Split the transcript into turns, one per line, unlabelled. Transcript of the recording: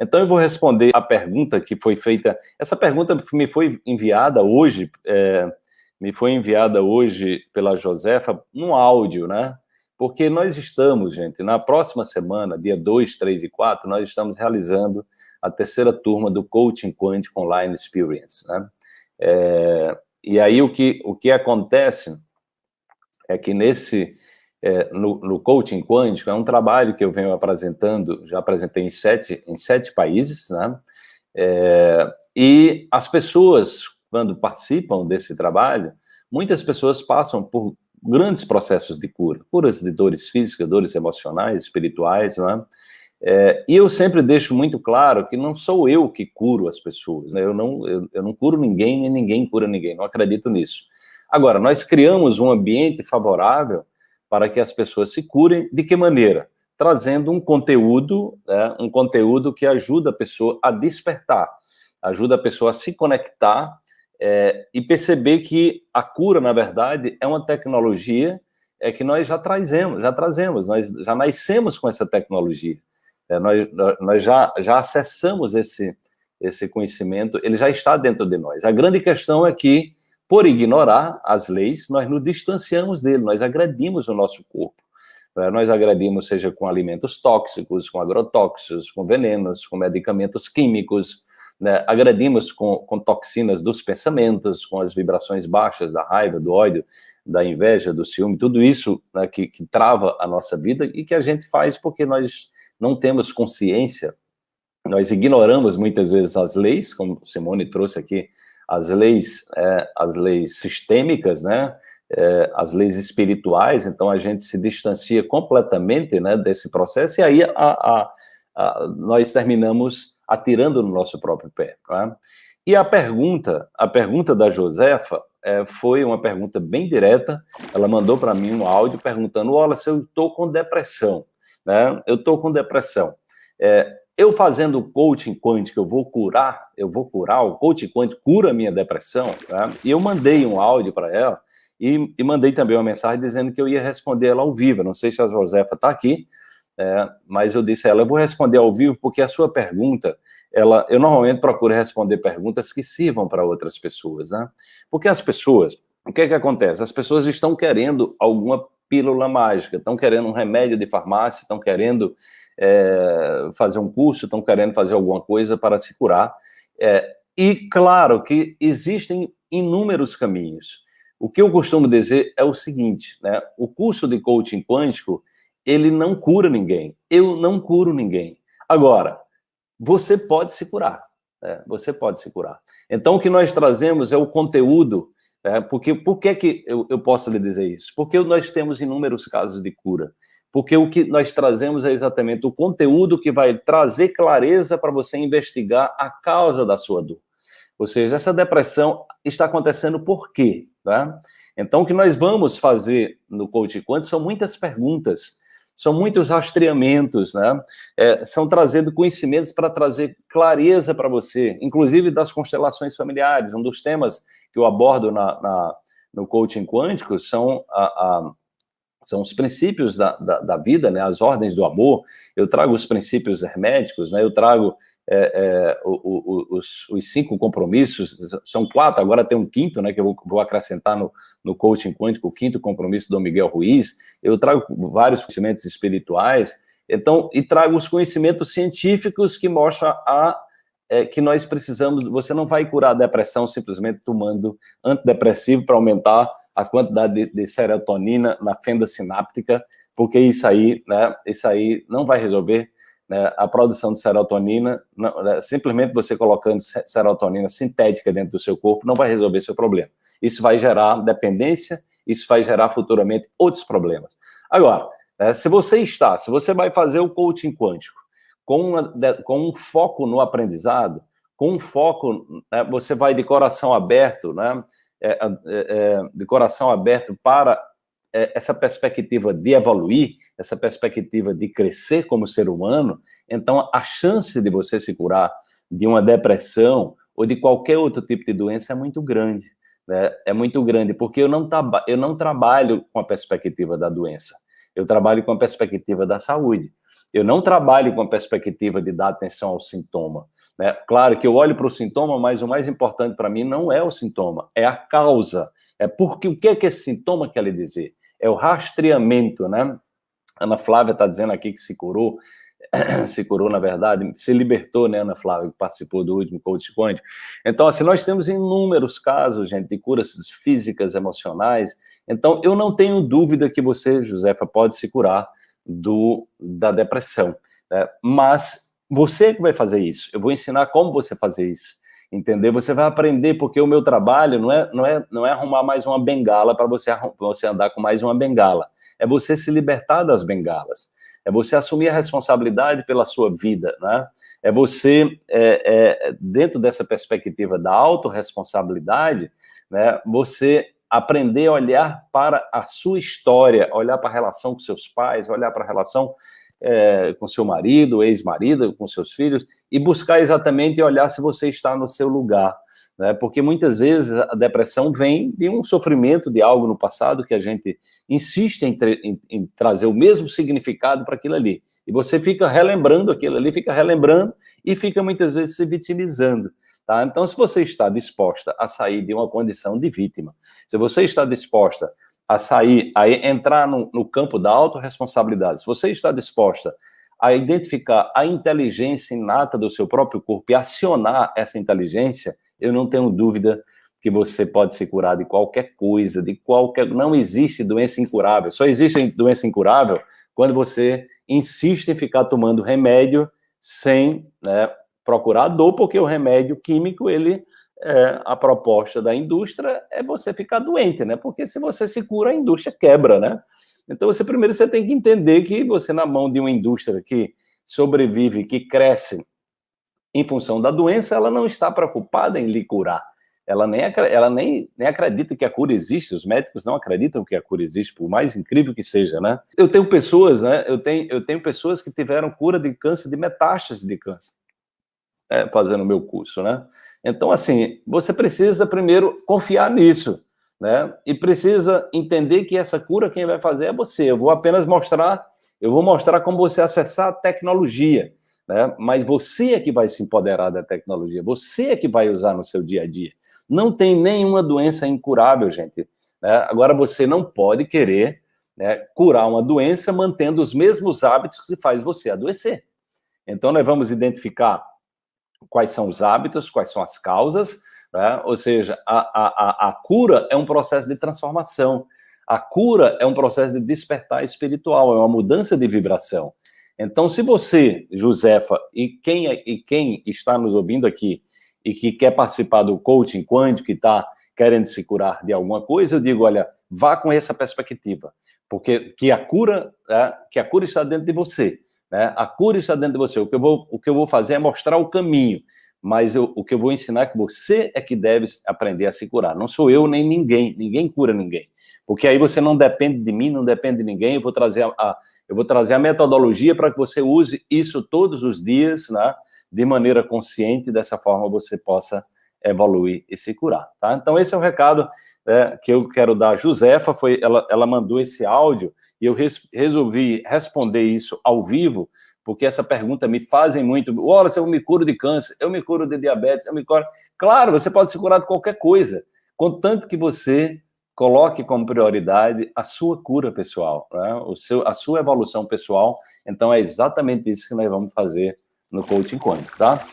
Então eu vou responder a pergunta que foi feita, essa pergunta me foi enviada hoje, é, me foi enviada hoje pela Josefa, num áudio, né? Porque nós estamos, gente, na próxima semana, dia 2, 3 e 4, nós estamos realizando a terceira turma do Coaching Quantic Online Experience, né? É, e aí o que, o que acontece é que nesse, é, no, no, coaching quântico, é um trabalho que eu venho apresentando, já apresentei em sete, em sete países, né? É, e as pessoas, quando participam desse trabalho, muitas pessoas passam por grandes processos de cura, curas de dores físicas, dores emocionais, espirituais, não é? E eu sempre deixo muito claro que não sou eu que curo as pessoas, né? eu, não, eu, eu não curo ninguém, nem ninguém cura ninguém, não acredito nisso. Agora, nós criamos um ambiente favorável para que as pessoas se curem. De que maneira? Trazendo um conteúdo, né, um conteúdo que ajuda a pessoa a despertar, ajuda a pessoa a se conectar é, e perceber que a cura, na verdade, é uma tecnologia é que nós já trazemos, já trazemos, nós já nascemos com essa tecnologia. É, nós, nós já, já acessamos esse, esse conhecimento, ele já está dentro de nós. A grande questão é que por ignorar as leis, nós nos distanciamos dele, nós agredimos o nosso corpo. Né? Nós agredimos, seja com alimentos tóxicos, com agrotóxicos, com venenos, com medicamentos químicos, né? agredimos com, com toxinas dos pensamentos, com as vibrações baixas da raiva, do ódio, da inveja, do ciúme, tudo isso né, que, que trava a nossa vida e que a gente faz porque nós não temos consciência, nós ignoramos muitas vezes as leis, como Simone trouxe aqui as leis, é, as leis sistêmicas, né, é, as leis espirituais, então a gente se distancia completamente né, desse processo, e aí a, a, a, nós terminamos atirando no nosso próprio pé. Né? E a pergunta, a pergunta da Josefa é, foi uma pergunta bem direta, ela mandou para mim um áudio perguntando, olha, se eu estou com depressão, né? eu estou com depressão, é, eu fazendo coaching quântico, eu vou curar, eu vou curar, o coaching quântico cura a minha depressão, tá? e eu mandei um áudio para ela, e, e, mandei também uma mensagem dizendo que eu ia responder ela ao vivo, não sei se a Josefa está aqui, é, mas eu disse a ela, eu vou responder ao vivo, porque a sua pergunta, ela, eu normalmente procuro responder perguntas que sirvam para outras pessoas, né? Porque as pessoas, o que é que acontece? As pessoas estão querendo alguma pílula mágica, estão querendo um remédio de farmácia, estão querendo é, fazer um curso, estão querendo fazer alguma coisa para se curar. É, e claro que existem inúmeros caminhos. O que eu costumo dizer é o seguinte, né? o curso de coaching quântico, ele não cura ninguém. Eu não curo ninguém. Agora, você pode se curar. Né? Você pode se curar. Então, o que nós trazemos é o conteúdo é, porque, por que, que eu, eu posso lhe dizer isso? Porque nós temos inúmeros casos de cura. Porque o que nós trazemos é exatamente o conteúdo que vai trazer clareza para você investigar a causa da sua dor. Ou seja, essa depressão está acontecendo por quê? Tá? Então, o que nós vamos fazer no Coach Quanto são muitas perguntas são muitos rastreamentos, né? É, são trazendo conhecimentos para trazer clareza para você, inclusive das constelações familiares. Um dos temas que eu abordo na, na no coaching quântico são a, a são os princípios da, da, da, vida, né, as ordens do amor, eu trago os princípios herméticos, né, eu trago é, é, os, os, cinco compromissos, são quatro, agora tem um quinto, né, que eu vou, vou, acrescentar no, no coaching quântico, o quinto compromisso do Miguel Ruiz, eu trago vários conhecimentos espirituais, então, e trago os conhecimentos científicos que mostram a, é, que nós precisamos, você não vai curar a depressão simplesmente tomando antidepressivo para aumentar a quantidade de, de serotonina na fenda sináptica, porque isso aí, né, isso aí não vai resolver né, a produção de serotonina, não, né, simplesmente você colocando serotonina sintética dentro do seu corpo não vai resolver seu problema. Isso vai gerar dependência, isso vai gerar futuramente outros problemas. Agora, né, se você está, se você vai fazer o coaching quântico com, uma, com um foco no aprendizado, com um foco, né, você vai de coração aberto, né, é, é, é de coração aberto para essa perspectiva de evoluir, essa perspectiva de crescer como ser humano, então a chance de você se curar de uma depressão ou de qualquer outro tipo de doença é muito grande. Né? É muito grande, porque eu não, eu não trabalho com a perspectiva da doença, eu trabalho com a perspectiva da saúde. Eu não trabalho com a perspectiva de dar atenção ao sintoma. Né? Claro que eu olho para o sintoma, mas o mais importante para mim não é o sintoma, é a causa. É porque o que é que esse sintoma quer lhe dizer? É o rastreamento, né? Ana Flávia está dizendo aqui que se curou, se curou, na verdade, se libertou, né, Ana Flávia, que participou do último Coach Quântico. Então, assim, nós temos inúmeros casos, gente, de curas físicas, emocionais. Então, eu não tenho dúvida que você, Josefa, pode se curar do, da depressão. Né? Mas você que vai fazer isso. Eu vou ensinar como você fazer isso. Entender? Você vai aprender, porque o meu trabalho não é, não é, não é arrumar mais uma bengala para você, você andar com mais uma bengala. É você se libertar das bengalas. É você assumir a responsabilidade pela sua vida, né? É você, é, é, dentro dessa perspectiva da autorresponsabilidade, né, você aprender a olhar para a sua história, olhar para a relação com seus pais, olhar para a relação é, com seu marido, ex-marido, com seus filhos, e buscar exatamente olhar se você está no seu lugar. Né? Porque muitas vezes a depressão vem de um sofrimento de algo no passado que a gente insiste em, em, em trazer o mesmo significado para aquilo ali. E você fica relembrando aquilo ali, fica relembrando e fica muitas vezes se vitimizando. Tá? Então, se você está disposta a sair de uma condição de vítima, se você está disposta a sair, a entrar no, no campo da autorresponsabilidade, se você está disposta a identificar a inteligência inata do seu próprio corpo e acionar essa inteligência, eu não tenho dúvida que você pode se curar de qualquer coisa, de qualquer... Não existe doença incurável. Só existe doença incurável quando você insiste em ficar tomando remédio sem né, procurar dor, porque o remédio químico, ele, é, a proposta da indústria é você ficar doente, né? Porque se você se cura, a indústria quebra, né? Então, você primeiro você tem que entender que você, na mão de uma indústria que sobrevive, que cresce em função da doença, ela não está preocupada em lhe curar. Ela nem, ela nem, nem acredita que a cura existe, os médicos não acreditam que a cura existe, por mais incrível que seja, né? Eu tenho pessoas, né? Eu tenho, eu tenho pessoas que tiveram cura de câncer, de metástase de câncer é, fazendo o meu curso, né? Então, assim, você precisa primeiro confiar nisso, né? E precisa entender que essa cura quem vai fazer é você. Eu vou apenas mostrar, eu vou mostrar como você acessar a tecnologia, né? Mas você é que vai se empoderar da tecnologia, você é que vai usar no seu dia a dia. Não tem nenhuma doença incurável, gente. Né? Agora, você não pode querer né, curar uma doença mantendo os mesmos hábitos que faz você adoecer. Então, nós vamos identificar quais são os hábitos, quais são as causas, né? ou seja, a, a, a cura é um processo de transformação, a cura é um processo de despertar espiritual, é uma mudança de vibração. Então, se você, Josefa, e quem, é, e quem está nos ouvindo aqui, e que quer participar do coaching quântico, que está querendo se curar de alguma coisa, eu digo, olha, vá com essa perspectiva, porque que a cura, é, que a cura está dentro de você. Né? A cura está dentro de você. O que eu vou, o que eu vou fazer é mostrar o caminho, mas eu, o que eu vou ensinar é que você é que deve aprender a se curar. Não sou eu nem ninguém, ninguém cura ninguém. Porque aí você não depende de mim, não depende de ninguém, eu vou trazer a, a eu vou trazer a metodologia para que você use isso todos os dias, né? de maneira consciente, dessa forma você possa evoluir e se curar, tá? Então esse é o recado é, que eu quero dar. A Josefa, foi, ela, ela mandou esse áudio e eu res, resolvi responder isso ao vivo, porque essa pergunta me fazem muito. Se eu me curo de câncer, eu me curo de diabetes, eu me curo... Claro, você pode se curar de qualquer coisa, contanto que você coloque como prioridade a sua cura pessoal, né? o seu, a sua evolução pessoal. Então, é exatamente isso que nós vamos fazer no Coaching Quântico, tá?